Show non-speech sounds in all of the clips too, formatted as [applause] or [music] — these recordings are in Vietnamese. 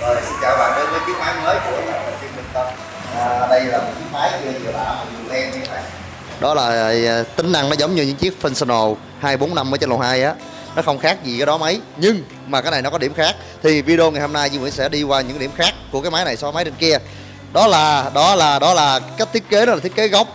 Rồi xin chào bạn đến với chiếc máy mới của nhà đầu tư Minh Tâm. À, Đây là một chiếc máy chưa vừa lạ mà vừa len như vậy này. Đó là à, tính năng nó giống như những chiếc Functional 245 ở trên lầu 2 á. Nó không khác gì cái đó mấy Nhưng mà cái này nó có điểm khác. Thì video ngày hôm nay Duy Nguyễn sẽ đi qua những điểm khác của cái máy này so với máy trên kia. Đó là, đó là, đó là cách thiết kế đó là thiết kế góc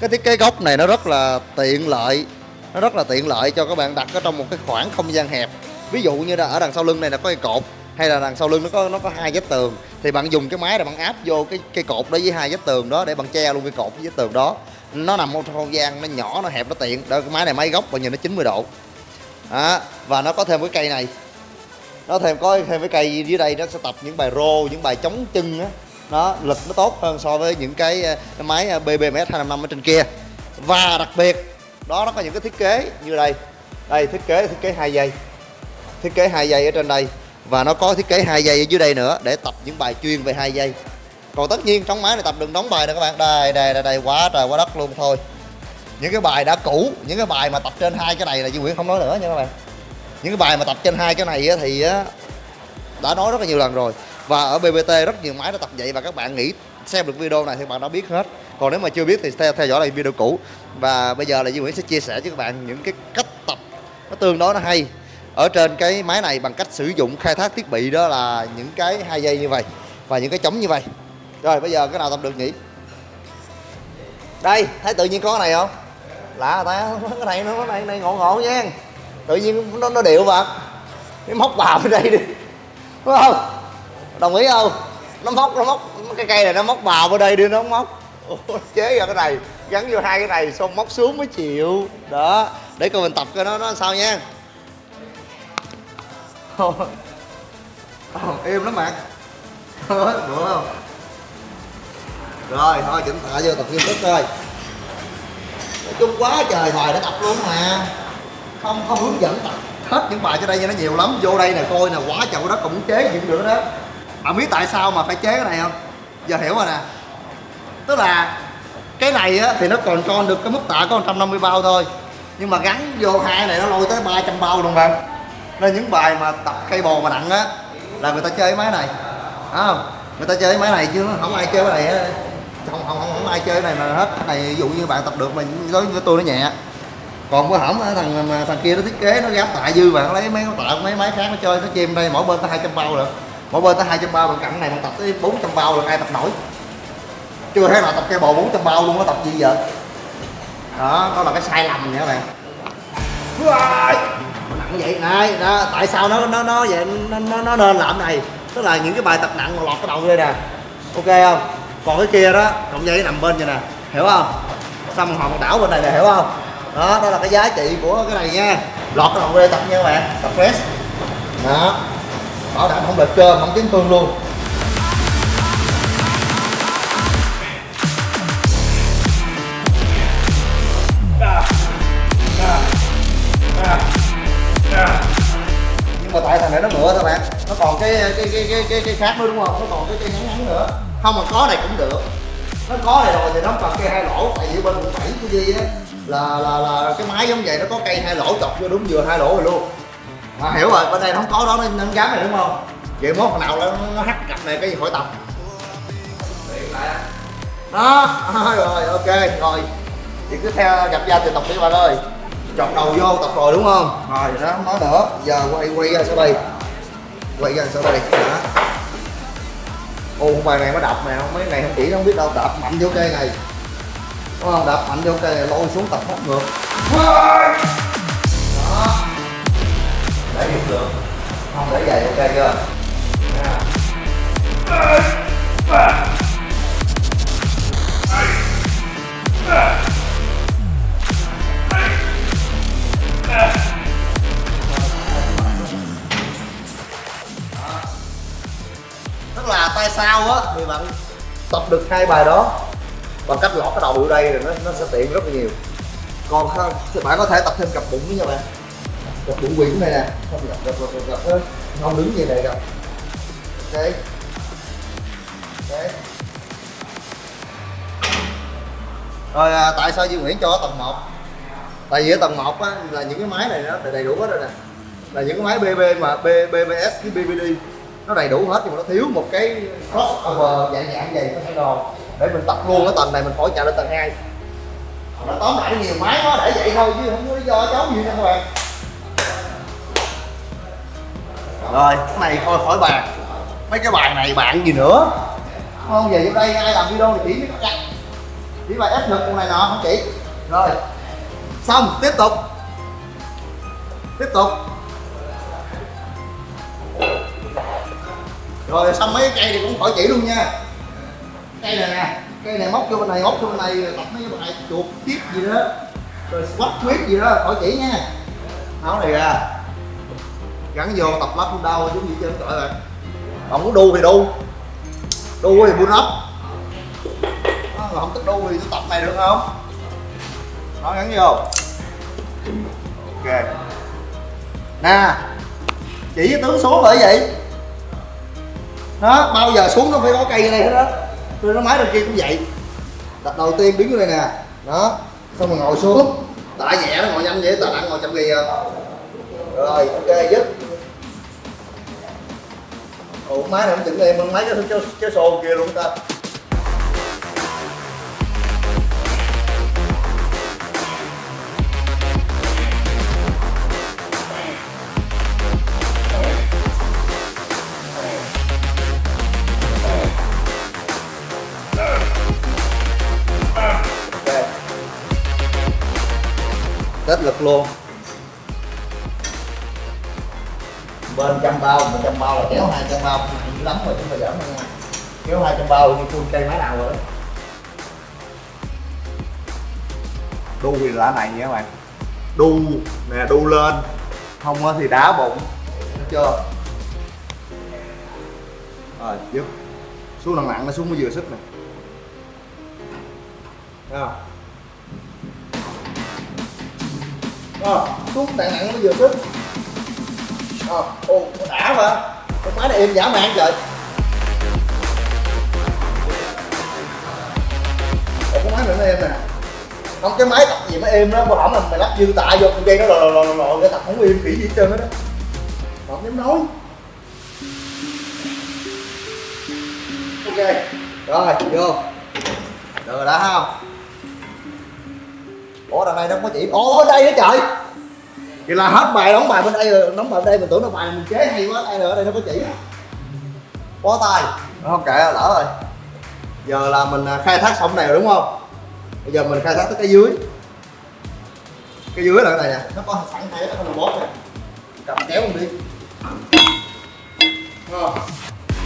Cái thiết kế góc này nó rất là tiện lợi Nó rất là tiện lợi cho các bạn đặt ở trong một cái khoảng không gian hẹp. Ví dụ như là ở đằng sau lưng này là có cái cột hay là đằng sau lưng nó có nó có hai vách tường. Thì bạn dùng cái máy là bạn áp vô cái cây cột đó với hai vách tường đó để bạn che luôn cái cột với vách tường đó. Nó nằm trong không gian nó nhỏ nó hẹp nó tiện. Đó cái máy này máy góc và nhìn nó 90 độ. Đó. và nó có thêm cái cây này. Nó thêm có thêm cái cây dưới đây nó sẽ tập những bài rô những bài chống chân á. Nó lực nó tốt hơn so với những cái, ờ, cái máy ờ, BBMS 255 ở trên kia. Và đặc biệt đó nó có những cái thiết kế như đây. Đây thiết kế thiết kế hai dây. Thiết kế hai dây ở trên đây và nó có thiết kế hai dây ở dưới đây nữa để tập những bài chuyên về hai dây. Còn tất nhiên trong máy này tập đừng đóng bài nữa các bạn. Đây đây đây đây quá trời quá đất luôn thôi. Những cái bài đã cũ những cái bài mà tập trên hai cái này là Duy Nguyễn không nói nữa nha các bạn. Những cái bài mà tập trên hai cái này thì đã nói rất là nhiều lần rồi. Và ở BBT rất nhiều máy đã tập vậy và các bạn nghĩ xem được video này thì bạn đã biết hết. Còn nếu mà chưa biết thì theo, theo dõi lại video cũ. Và bây giờ là Duy Nguyễn sẽ chia sẻ với các bạn những cái cách tập. Nó tương đối nó hay ở trên cái máy này bằng cách sử dụng khai thác thiết bị đó là những cái hai dây như vậy và những cái chống như vậy. Rồi bây giờ cái nào tập được nhỉ? Đây thấy tự nhiên có cái này không? Lạ ta cái này nó này này ngộ ngộ nha. Tự nhiên nó nó điệu mà nó móc vào bên đây đi. Đúng không? Đồng ý không? Nó móc nó móc cái cây này nó móc vào bên đây đi nó móc. Ủa, chế ra cái này gắn vô hai cái này xong móc xuống mới chịu. Đó để coi mình tập cái nó nó sao nha im ờ, lắm bạn. Được không? Rồi thôi chỉnh tạ vô tập nghiêm túc thôi nói chung quá trời thời để tập luôn mà. Không không hướng dẫn tập hết những bài cho đây cho nó nhiều lắm. Vô đây nè coi nè quá trời đất còn muốn chế gì được đó bạn biết tại sao mà phải chế cái này không? Giờ hiểu rồi nè. Tức là cái này á, thì nó còn cho được cái mức tạ có 150 bao thôi. Nhưng mà gắn vô hai này nó lôi tới 300 bao luôn bạn nên những bài mà tập cây bò mà nặng á là người ta chơi cái máy này. À, không? Người ta chơi cái máy này chứ không ai chơi cái này á không, không, không, không ai chơi cái này mà hết. Cái này ví dụ như bạn tập được mà đối với tôi nó nhẹ. Còn có hỏng thằng thằng kia nó thiết kế nó gáp tạ dư bạn lấy mấy tạ mấy máy khác nó chơi nó chim đây mỗi bên tới 200 bao rồi. Mỗi bên tới 200 bao bạn cặn này bạn tập tới 400 bao được ai tập nổi. Chưa thấy nào tập cây bò 400 bao luôn có tập gì vậy? Đó đó là cái sai lầm nha các bạn nặng vậy này đó tại sao nó nó nó vậy nó, nó, nó nên làm này? Tức là những cái bài tập nặng mà lọt cái đầu đây nè. Ok không? Còn cái kia đó cộng dây nằm bên vậy nè. Hiểu không? Xong hòn đảo bên này nè hiểu không? Đó đó là cái giá trị của cái này nha. Lọt cái đầu đây tập nha các bạn tập press đó. Bảo đảm không lệch cơ không chấn thương luôn. Cái cái cái cái cái, cái khác nữa đúng không? Nó còn cái cây ngắn ngắn nữa. Không mà có này cũng được. Nó có này rồi thì nó còn cây hai lỗ. Tại vì bên quận bảy của Di á là là là cái máy giống vậy nó có cây hai lỗ chọc vô đúng vừa hai lỗ rồi luôn. Mà hiểu rồi bên đây nó không có đó nên, nó gắn này đúng không? Vậy mốt nào nó, nó hắt cặp này cái gì khỏi tập đó [laughs] rồi ok rồi. Thì cứ theo gặp gia thì tập đi bạn ơi. Chọc đầu vô tập rồi đúng không? Rồi đó không nói nữa giờ quay quay ra sau đây quay ra sau đây. Đó. Ô bài này nó đập nè mấy này không chỉ không biết đâu đập mạnh vô cây này. Đúng không? Đập mạnh vô cây này lôi xuống tập hốt ngược. Đó. Để được được. Không để vậy ok chưa? Yeah. Tức sao sau á. Thì bạn tập được hai bài đó bằng cách lọt cái đầu vô đây rồi nó nó sẽ tiện rất là nhiều. Còn không thì bạn có thể tập thêm cặp bụng với nha bạn. Cặp bụng quyển này nè. Không gặp gặp gặp gặp, gặp không đứng như này gặp. Ok. Ok. Rồi à, tại sao Duy Nguyễn cho tầng 1 tại vì ở tầng 1 á, là những cái máy này nó đầy đủ hết rồi nè. Là những cái máy BB mà B, BBS với BBD nó đầy đủ hết nhưng mà nó thiếu một cái crossover dạng dạng vậy thể đồ để mình tập luôn. Cái tầng này mình khỏi chạy lên tầng 2 nó tóm lại nhiều máy quá, để vậy thôi chứ không có lý do cháu gì nha các bạn. Rồi, cái này thôi, khỏi bàn. Mấy cái bàn này bạn gì nữa? Không về vô đây, ai làm video thì chỉ biết bạn chỉ bài ép lực con này nọ, không chỉ. Rồi, xong, tiếp tục. Tiếp tục. Rồi, xong mấy cây thì cũng khỏi chỉ luôn nha. Cây này nè, cây này móc vô bên này, móc vô bên này tập mấy bài chuột tiếp gì đó. Rồi squat quyết gì đó, khỏi chỉ nha. Áo này ra. Gắn vô, tập lắp không đau, giống gì trên trời rồi. Không muốn đu thì đu. Đu thì buôn ấp không thích đu thì tôi tập này được không? Nó gắn vô. Ok. Nè, chỉ với tướng số bởi vậy đó bao giờ xuống nó phải có cây ở đây hết đó tôi nó máy đầu kia cũng vậy. Đặt đầu tiên đứng ở đây nè. Đó xong rồi ngồi xuống. Tạ nhẹ nó ngồi nhanh vậy tạ nặng ngồi chậm gì rồi ok dứt. Ủa máy này không chỉnh em máy cái cái, cái xô kia luôn ta. Tết lực luôn. Bên trăm bao một trăm bao là kéo hai trăm bao. Dữ lắm rồi mà giỡn đâu nha kéo hai trăm bao như full cây máy nào rồi đó. Đu thì là này nha các bạn. Đu nè đu lên. Không á thì đá bụng. Thấy chưa? Rồi dứt. Xuống nặng nặng nó xuống mới vừa sức nè. Thấy không à, xuống nặng nặng nó mới vừa sức Ờ, ô, đã mà Con máy này em giả mạng trời. Ồ, con máy này nó êm nè. Không, cái máy tập gì mà êm đó, mà hỏng là mày lắp dư tạ vô con dây nó lò lò lò lò cái tập không êm khỉ gì hết trơn hết đó. Không dám nói. Ok, rồi, vô. Được rồi đã không? Ủa đằng này nó không có chỉ ô bên đây nữa trời. Vậy là hết bài đóng bài bên đây rồi đóng bài bên đây mình tưởng nó bài mình chế hay quá đây nữa ở đây nó có chỉ. Bó tay. Nó không kệ lỡ rồi. Giờ là mình à, khai thác xong này rồi đúng không? Bây giờ mình khai thác tới cái dưới. Cái dưới là cái này nè. Nó có sẵn hai cái con bóp nè. Cầm kéo mình đi. Ờ,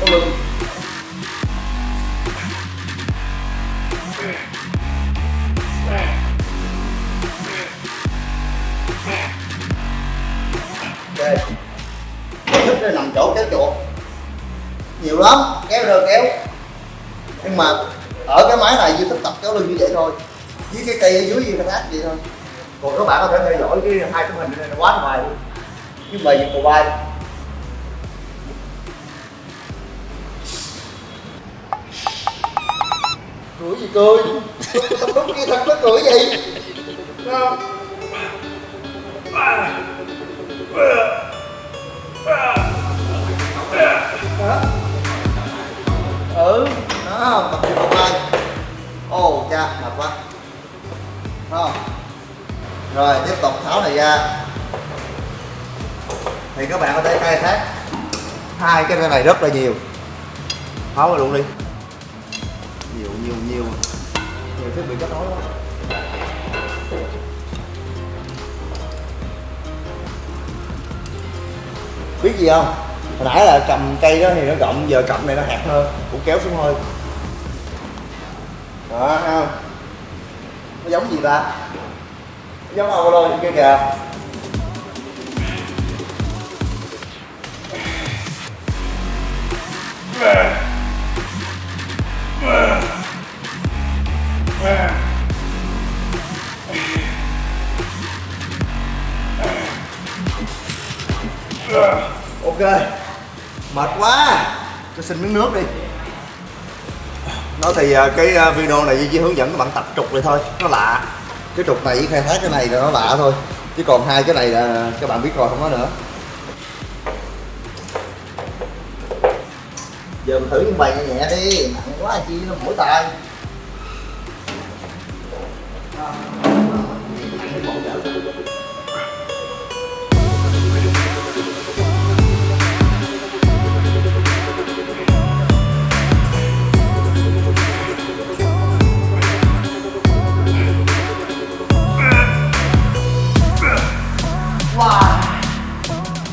có thích nằm chỗ kéo chuột. Nhiều lắm kéo rồi kéo. Nhưng mà ở cái máy này duy thích tập kéo lưng như vậy thôi. Với cái cây ở dưới như khai thác vậy thôi. Còn các bạn có thể theo dõi cái hai tấm hình này nó quá ngoài luôn với bề cầu bay, cười gì cười? Tao [laughs] lúc kia thật nó cười gì không đó ừ đó tập đi một vai ô cha, mệt quá. Không? Rồi, tiếp tục tháo này ra. Thì các bạn có thể khai thác hai cái này rất là nhiều. Tháo ra luôn đi. Nhiều nhiều nhiều. Nhiều thiết bị kết nối quá. Biết gì không? Hồi nãy là cầm cây đó thì nó rộng, giờ cầm này nó hẹp hơn, cũng kéo xuống thôi đó, thấy không? Nó giống gì ta? Nó giống ông lôi kia kìa. Ok mệt quá. Cho xin miếng nước đi. Nó thì à, cái à, video này chỉ hướng dẫn các bạn tập trục này thôi. Nó lạ. Cái trục này với khai thác cái này là nó lạ thôi. Chứ còn hai cái này là các bạn biết rồi, không có nữa. Giờ mình thử những bài nhẹ nhẹ đi. Nặng quá chi, nó mũi tay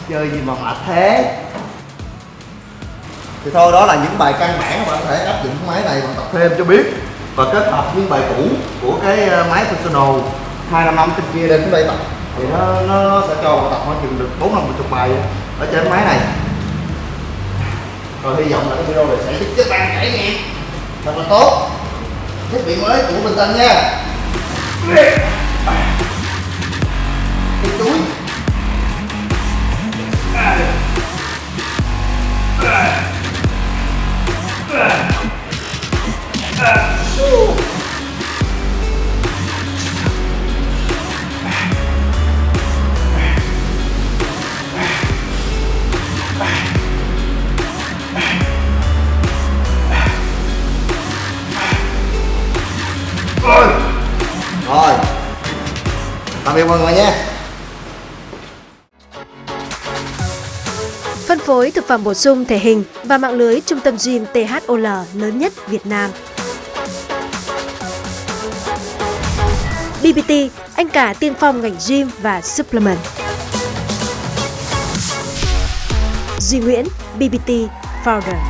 chơi gì mà mệt thế? Thì thôi đó là những bài căn bản các bạn có thể áp dụng cái máy này bạn tập thêm cho biết và kết hợp những bài cũ của cái ờ, máy personal hai năm năm trên kia lên tới đây tập. Thì nó, nó, sẽ cho bạn tập khoảng chừng được bốn năm chục bài ở trên máy này. Rồi hy vọng là cái video này sẽ giúp các bạn trải nghiệm thật là tốt. Thiết bị mới của Bình Tân nha. Tạm mọi người nhé Phân phối thực phẩm bổ sung thể hình và mạng lưới trung tâm gym THOL lớn nhất Việt Nam. BBT, anh cả tiên phong ngành gym và supplement. Duy Nguyễn, BBT Founder.